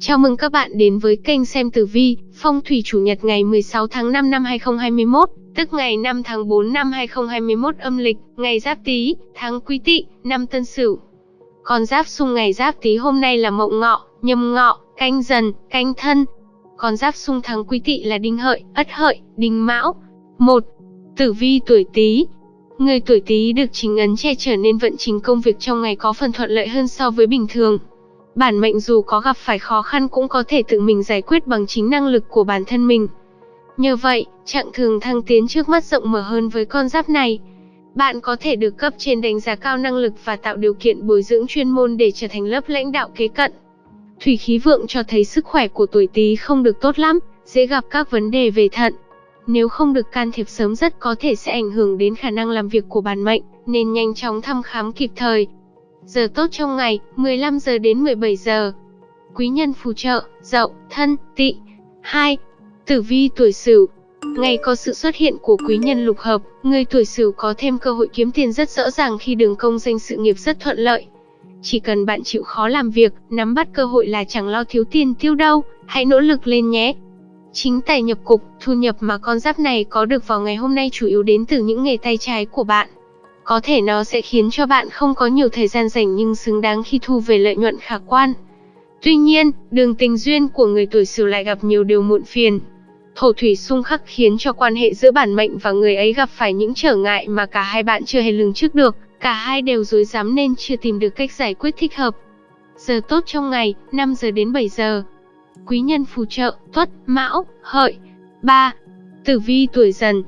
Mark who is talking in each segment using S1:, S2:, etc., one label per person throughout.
S1: Chào mừng các bạn đến với kênh xem tử vi, phong thủy chủ nhật ngày 16 tháng 5 năm 2021, tức ngày 5 tháng 4 năm 2021 âm lịch, ngày Giáp Tý, tháng Quý Tỵ, năm Tân Sửu. Con giáp xung ngày Giáp Tý hôm nay là Mậu Ngọ, Nhâm Ngọ, Canh Dần, Canh Thân. Con giáp xung tháng Quý Tỵ là Đinh Hợi, Ất Hợi, Đinh Mão. 1. Tử vi tuổi Tý. Người tuổi Tý được chính ấn che chở nên vận trình công việc trong ngày có phần thuận lợi hơn so với bình thường. Bản mệnh dù có gặp phải khó khăn cũng có thể tự mình giải quyết bằng chính năng lực của bản thân mình. Nhờ vậy, trạng thường thăng tiến trước mắt rộng mở hơn với con giáp này. Bạn có thể được cấp trên đánh giá cao năng lực và tạo điều kiện bồi dưỡng chuyên môn để trở thành lớp lãnh đạo kế cận. Thủy khí vượng cho thấy sức khỏe của tuổi Tý không được tốt lắm, dễ gặp các vấn đề về thận. Nếu không được can thiệp sớm rất có thể sẽ ảnh hưởng đến khả năng làm việc của bản mệnh, nên nhanh chóng thăm khám kịp thời. Giờ tốt trong ngày, 15 giờ đến 17 giờ. Quý nhân phù trợ, dậu, thân, tỵ. 2. Tử vi tuổi Sửu. Ngày có sự xuất hiện của quý nhân lục hợp, người tuổi Sửu có thêm cơ hội kiếm tiền rất rõ ràng khi đường công danh sự nghiệp rất thuận lợi. Chỉ cần bạn chịu khó làm việc, nắm bắt cơ hội là chẳng lo thiếu tiền tiêu đâu, hãy nỗ lực lên nhé. Chính tài nhập cục, thu nhập mà con giáp này có được vào ngày hôm nay chủ yếu đến từ những nghề tay trái của bạn. Có thể nó sẽ khiến cho bạn không có nhiều thời gian dành nhưng xứng đáng khi thu về lợi nhuận khả quan. Tuy nhiên, đường tình duyên của người tuổi Sửu lại gặp nhiều điều muộn phiền. Thổ thủy xung khắc khiến cho quan hệ giữa bản mệnh và người ấy gặp phải những trở ngại mà cả hai bạn chưa hề lường trước được, cả hai đều dối dám nên chưa tìm được cách giải quyết thích hợp. Giờ tốt trong ngày, 5 giờ đến 7 giờ. Quý nhân phù trợ, Tuất, Mão, Hợi. 3. Tử vi tuổi Dần,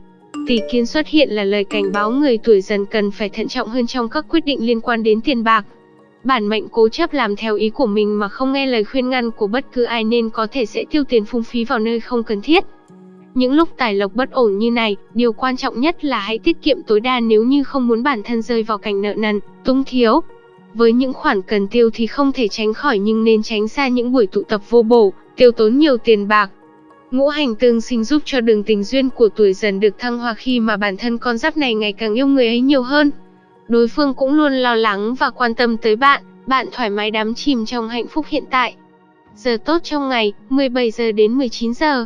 S1: Tỷ kiến xuất hiện là lời cảnh báo người tuổi dần cần phải thận trọng hơn trong các quyết định liên quan đến tiền bạc. Bản mệnh cố chấp làm theo ý của mình mà không nghe lời khuyên ngăn của bất cứ ai nên có thể sẽ tiêu tiền phung phí vào nơi không cần thiết. Những lúc tài lộc bất ổn như này, điều quan trọng nhất là hãy tiết kiệm tối đa nếu như không muốn bản thân rơi vào cảnh nợ nần, túng thiếu. Với những khoản cần tiêu thì không thể tránh khỏi nhưng nên tránh xa những buổi tụ tập vô bổ, tiêu tốn nhiều tiền bạc, Ngũ hành tương sinh giúp cho đường tình duyên của tuổi dần được thăng hoa khi mà bản thân con giáp này ngày càng yêu người ấy nhiều hơn. Đối phương cũng luôn lo lắng và quan tâm tới bạn, bạn thoải mái đắm chìm trong hạnh phúc hiện tại. Giờ tốt trong ngày, 17 giờ đến 19 giờ.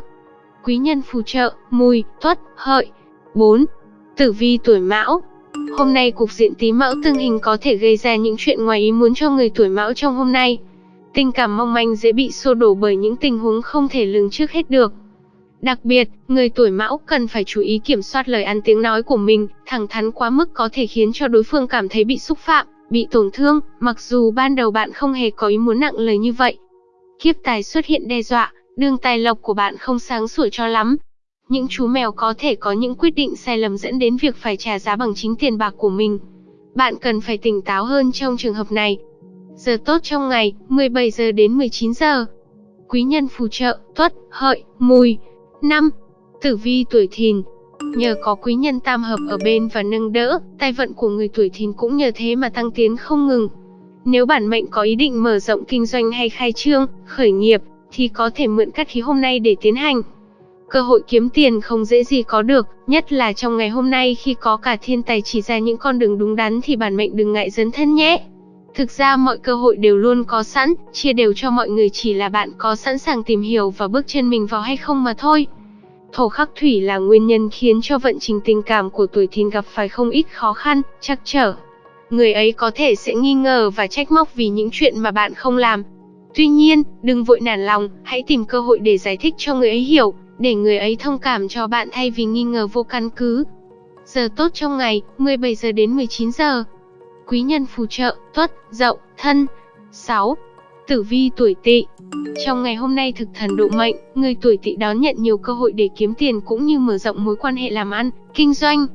S1: Quý nhân phù trợ, mùi, tuất, hợi. 4. Tử vi tuổi mão, Hôm nay cục diện tí mão tương hình có thể gây ra những chuyện ngoài ý muốn cho người tuổi mão trong hôm nay. Tình cảm mong manh dễ bị xô đổ bởi những tình huống không thể lường trước hết được. Đặc biệt, người tuổi mão cần phải chú ý kiểm soát lời ăn tiếng nói của mình, thẳng thắn quá mức có thể khiến cho đối phương cảm thấy bị xúc phạm, bị tổn thương, mặc dù ban đầu bạn không hề có ý muốn nặng lời như vậy. Kiếp tài xuất hiện đe dọa, đường tài lộc của bạn không sáng sủa cho lắm. Những chú mèo có thể có những quyết định sai lầm dẫn đến việc phải trả giá bằng chính tiền bạc của mình. Bạn cần phải tỉnh táo hơn trong trường hợp này, Giờ tốt trong ngày, 17 giờ đến 19 giờ. Quý nhân phù trợ, tuất, hợi, mùi. 5. Tử vi tuổi thìn. Nhờ có quý nhân tam hợp ở bên và nâng đỡ, tài vận của người tuổi thìn cũng nhờ thế mà tăng tiến không ngừng. Nếu bản mệnh có ý định mở rộng kinh doanh hay khai trương, khởi nghiệp, thì có thể mượn cát khí hôm nay để tiến hành. Cơ hội kiếm tiền không dễ gì có được, nhất là trong ngày hôm nay khi có cả thiên tài chỉ ra những con đường đúng đắn thì bản mệnh đừng ngại dấn thân nhé. Thực ra mọi cơ hội đều luôn có sẵn, chia đều cho mọi người chỉ là bạn có sẵn sàng tìm hiểu và bước chân mình vào hay không mà thôi. Thổ khắc thủy là nguyên nhân khiến cho vận trình tình cảm của tuổi thìn gặp phải không ít khó khăn, trắc trở. Người ấy có thể sẽ nghi ngờ và trách móc vì những chuyện mà bạn không làm. Tuy nhiên, đừng vội nản lòng, hãy tìm cơ hội để giải thích cho người ấy hiểu, để người ấy thông cảm cho bạn thay vì nghi ngờ vô căn cứ. Giờ tốt trong ngày, 17 giờ đến 19 giờ quý nhân phù trợ, tuất, dậu, thân. 6. Tử vi tuổi tỵ Trong ngày hôm nay thực thần độ mệnh, người tuổi tỵ đón nhận nhiều cơ hội để kiếm tiền cũng như mở rộng mối quan hệ làm ăn, kinh doanh.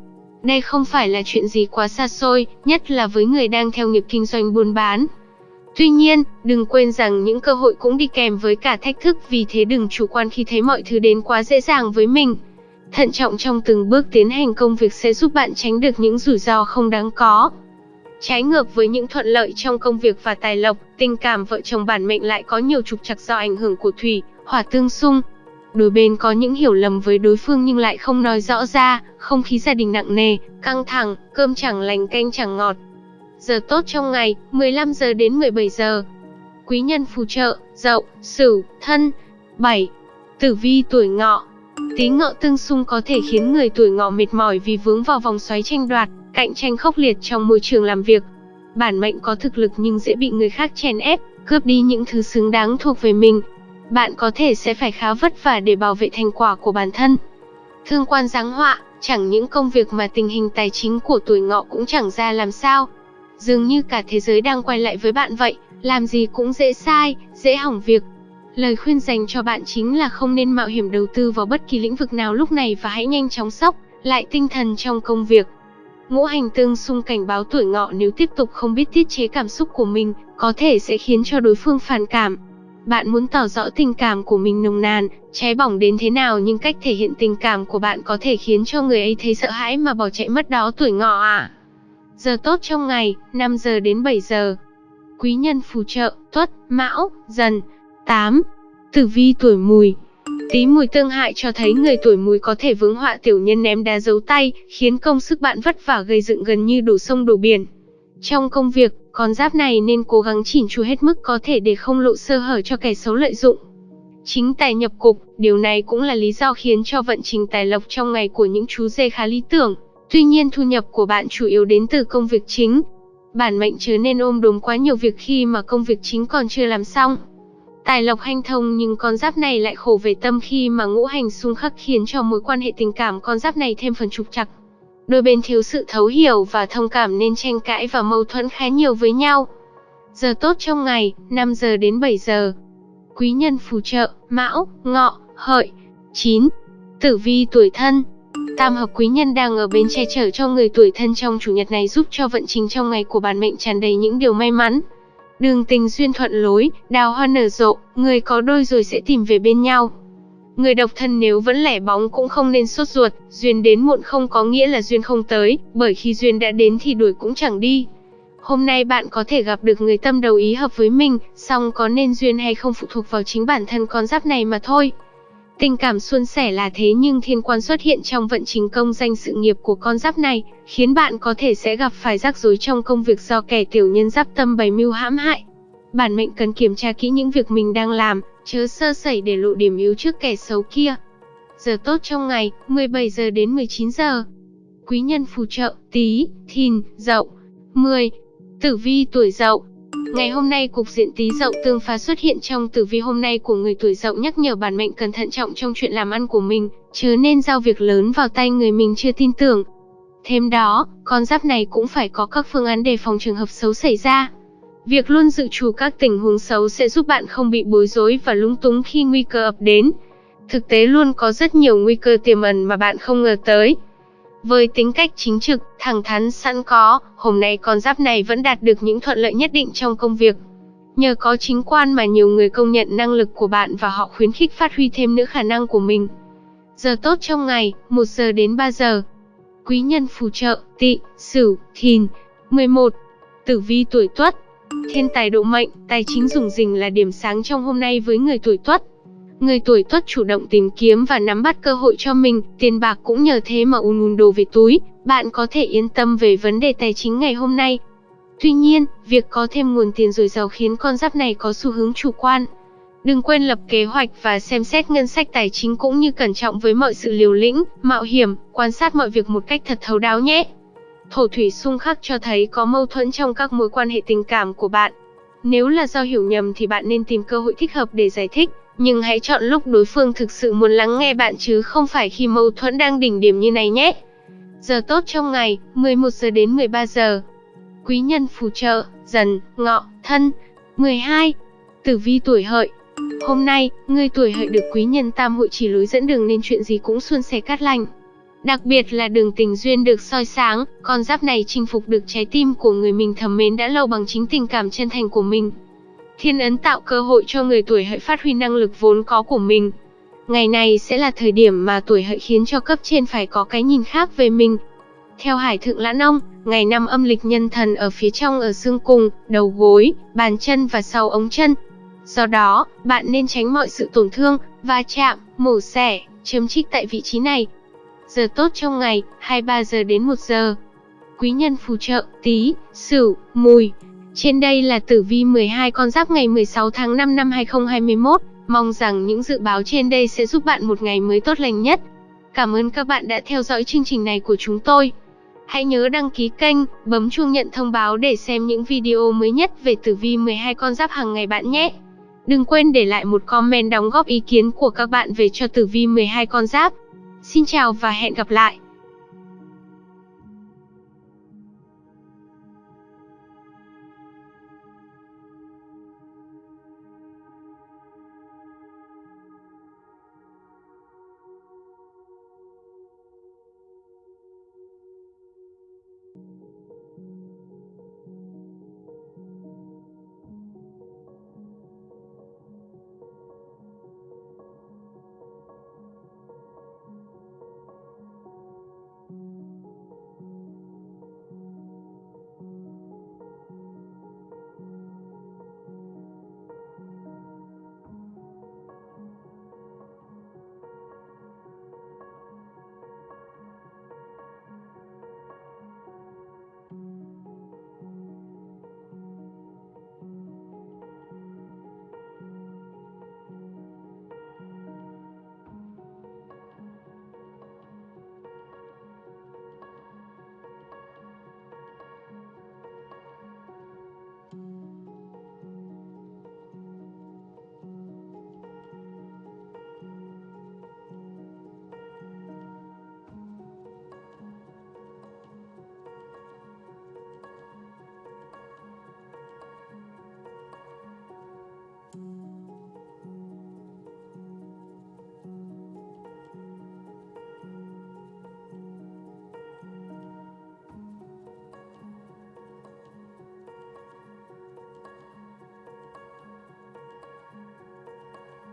S1: Đây không phải là chuyện gì quá xa xôi, nhất là với người đang theo nghiệp kinh doanh buôn bán. Tuy nhiên, đừng quên rằng những cơ hội cũng đi kèm với cả thách thức vì thế đừng chủ quan khi thấy mọi thứ đến quá dễ dàng với mình. Thận trọng trong từng bước tiến hành công việc sẽ giúp bạn tránh được những rủi ro không đáng có. Trái ngược với những thuận lợi trong công việc và tài lộc, tình cảm vợ chồng bản mệnh lại có nhiều trục trặc do ảnh hưởng của thủy, hỏa tương xung. Đôi bên có những hiểu lầm với đối phương nhưng lại không nói rõ ra, không khí gia đình nặng nề, căng thẳng, cơm chẳng lành canh chẳng ngọt. Giờ tốt trong ngày, 15 giờ đến 17 giờ. Quý nhân phù trợ, Dậu, Sửu, Thân. 7. Tử vi tuổi Ngọ. Tý Ngọ tương xung có thể khiến người tuổi Ngọ mệt mỏi vì vướng vào vòng xoáy tranh đoạt, cạnh tranh khốc liệt trong môi trường làm việc. Bản mệnh có thực lực nhưng dễ bị người khác chèn ép, cướp đi những thứ xứng đáng thuộc về mình. Bạn có thể sẽ phải khá vất vả để bảo vệ thành quả của bản thân. Thương quan giáng họa, chẳng những công việc mà tình hình tài chính của tuổi Ngọ cũng chẳng ra làm sao. Dường như cả thế giới đang quay lại với bạn vậy, làm gì cũng dễ sai, dễ hỏng việc. Lời khuyên dành cho bạn chính là không nên mạo hiểm đầu tư vào bất kỳ lĩnh vực nào lúc này và hãy nhanh chóng sốc lại tinh thần trong công việc. Ngũ hành tương xung cảnh báo tuổi ngọ nếu tiếp tục không biết tiết chế cảm xúc của mình, có thể sẽ khiến cho đối phương phản cảm. Bạn muốn tỏ rõ tình cảm của mình nồng nàn, cháy bỏng đến thế nào nhưng cách thể hiện tình cảm của bạn có thể khiến cho người ấy thấy sợ hãi mà bỏ chạy mất đó tuổi ngọ à. Giờ tốt trong ngày, 5 giờ đến 7 giờ. Quý nhân phù trợ, tuất, mão, dần. 8. Tử vi tuổi mùi Tí mùi tương hại cho thấy người tuổi mùi có thể vướng họa tiểu nhân ném đá giấu tay, khiến công sức bạn vất vả gây dựng gần như đổ sông đổ biển. Trong công việc, con giáp này nên cố gắng chỉn chu hết mức có thể để không lộ sơ hở cho kẻ xấu lợi dụng. Chính tài nhập cục, điều này cũng là lý do khiến cho vận trình tài lộc trong ngày của những chú dê khá lý tưởng. Tuy nhiên thu nhập của bạn chủ yếu đến từ công việc chính. Bản mệnh chớ nên ôm đồm quá nhiều việc khi mà công việc chính còn chưa làm xong. Tài lộc hanh thông nhưng con giáp này lại khổ về tâm khi mà ngũ hành xung khắc khiến cho mối quan hệ tình cảm con giáp này thêm phần trục trặc. Đôi bên thiếu sự thấu hiểu và thông cảm nên tranh cãi và mâu thuẫn khá nhiều với nhau. Giờ tốt trong ngày, 5 giờ đến 7 giờ. Quý nhân phù trợ, Mão, Ngọ, Hợi. 9. Tử vi tuổi thân. Tam hợp quý nhân đang ở bên che chở cho người tuổi thân trong chủ nhật này giúp cho vận trình trong ngày của bản mệnh tràn đầy những điều may mắn. Đường tình duyên thuận lối, đào hoa nở rộ, người có đôi rồi sẽ tìm về bên nhau. Người độc thân nếu vẫn lẻ bóng cũng không nên sốt ruột, duyên đến muộn không có nghĩa là duyên không tới, bởi khi duyên đã đến thì đuổi cũng chẳng đi. Hôm nay bạn có thể gặp được người tâm đầu ý hợp với mình, song có nên duyên hay không phụ thuộc vào chính bản thân con giáp này mà thôi. Tình cảm suôn sẻ là thế nhưng thiên quan xuất hiện trong vận trình công danh sự nghiệp của con giáp này, khiến bạn có thể sẽ gặp phải rắc rối trong công việc do kẻ tiểu nhân giáp tâm bày mưu hãm hại. Bản mệnh cần kiểm tra kỹ những việc mình đang làm, chớ sơ sẩy để lộ điểm yếu trước kẻ xấu kia. Giờ tốt trong ngày, 17 giờ đến 19 giờ. Quý nhân phù trợ, tí, thìn, dậu. 10. Tử vi tuổi dậu Ngày hôm nay cục diện tí dậu tương phá xuất hiện trong tử vi hôm nay của người tuổi dậu nhắc nhở bản mệnh cần thận trọng trong chuyện làm ăn của mình, chớ nên giao việc lớn vào tay người mình chưa tin tưởng. Thêm đó, con giáp này cũng phải có các phương án đề phòng trường hợp xấu xảy ra. Việc luôn dự trù các tình huống xấu sẽ giúp bạn không bị bối rối và lúng túng khi nguy cơ ập đến. Thực tế luôn có rất nhiều nguy cơ tiềm ẩn mà bạn không ngờ tới. Với tính cách chính trực, thẳng thắn sẵn có, hôm nay con giáp này vẫn đạt được những thuận lợi nhất định trong công việc. Nhờ có chính quan mà nhiều người công nhận năng lực của bạn và họ khuyến khích phát huy thêm nữa khả năng của mình. Giờ tốt trong ngày, 1 giờ đến 3 giờ. Quý nhân phù trợ, tị, sửu, thìn. 11. Tử vi tuổi tuất. Thiên tài độ mệnh, tài chính dùng rỉnh là điểm sáng trong hôm nay với người tuổi tuất. Người tuổi tuất chủ động tìm kiếm và nắm bắt cơ hội cho mình, tiền bạc cũng nhờ thế mà un un đồ về túi, bạn có thể yên tâm về vấn đề tài chính ngày hôm nay. Tuy nhiên, việc có thêm nguồn tiền dồi dào khiến con giáp này có xu hướng chủ quan. Đừng quên lập kế hoạch và xem xét ngân sách tài chính cũng như cẩn trọng với mọi sự liều lĩnh, mạo hiểm, quan sát mọi việc một cách thật thấu đáo nhé. Thổ thủy xung khắc cho thấy có mâu thuẫn trong các mối quan hệ tình cảm của bạn. Nếu là do hiểu nhầm thì bạn nên tìm cơ hội thích hợp để giải thích, nhưng hãy chọn lúc đối phương thực sự muốn lắng nghe bạn chứ không phải khi mâu thuẫn đang đỉnh điểm như này nhé. Giờ tốt trong ngày, 11 giờ đến 13 giờ. Quý nhân phù trợ, dần, ngọ, thân. 12. Tử vi tuổi hợi. Hôm nay, người tuổi hợi được quý nhân tam hội chỉ lối dẫn đường nên chuyện gì cũng suôn sẻ cát lành. Đặc biệt là đường tình duyên được soi sáng, con giáp này chinh phục được trái tim của người mình thầm mến đã lâu bằng chính tình cảm chân thành của mình. Thiên ấn tạo cơ hội cho người tuổi hợi phát huy năng lực vốn có của mình. Ngày này sẽ là thời điểm mà tuổi hợi khiến cho cấp trên phải có cái nhìn khác về mình. Theo Hải Thượng Lãn Ông, ngày năm âm lịch nhân thần ở phía trong ở xương cùng, đầu gối, bàn chân và sau ống chân. Do đó, bạn nên tránh mọi sự tổn thương, va chạm, mổ xẻ, chấm trích tại vị trí này. Giờ tốt trong ngày, 23 giờ đến 1 giờ. Quý nhân phù trợ, tí, sửu, mùi. Trên đây là tử vi 12 con giáp ngày 16 tháng 5 năm 2021. Mong rằng những dự báo trên đây sẽ giúp bạn một ngày mới tốt lành nhất. Cảm ơn các bạn đã theo dõi chương trình này của chúng tôi. Hãy nhớ đăng ký kênh, bấm chuông nhận thông báo để xem những video mới nhất về tử vi 12 con giáp hàng ngày bạn nhé. Đừng quên để lại một comment đóng góp ý kiến của các bạn về cho tử vi 12 con giáp. Xin chào và hẹn gặp lại.